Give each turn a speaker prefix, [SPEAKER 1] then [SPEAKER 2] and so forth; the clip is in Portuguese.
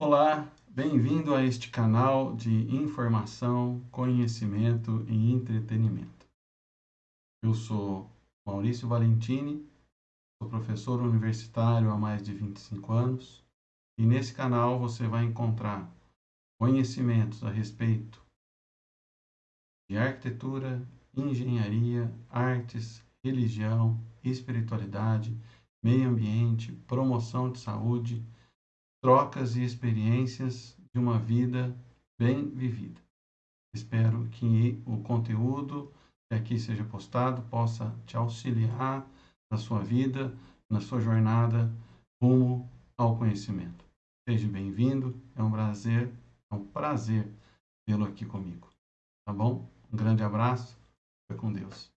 [SPEAKER 1] Olá, bem-vindo a este canal de informação, conhecimento e entretenimento. Eu sou Maurício Valentini, sou professor universitário há mais de 25 anos e nesse canal você vai encontrar conhecimentos a respeito de arquitetura, engenharia, artes, religião, espiritualidade, meio ambiente, promoção de saúde, trocas e experiências de uma vida bem vivida. Espero que o conteúdo que aqui seja postado possa te auxiliar na sua vida, na sua jornada rumo ao conhecimento. Seja bem-vindo, é um prazer, é um prazer tê-lo aqui comigo. Tá bom? Um grande abraço, fica com Deus.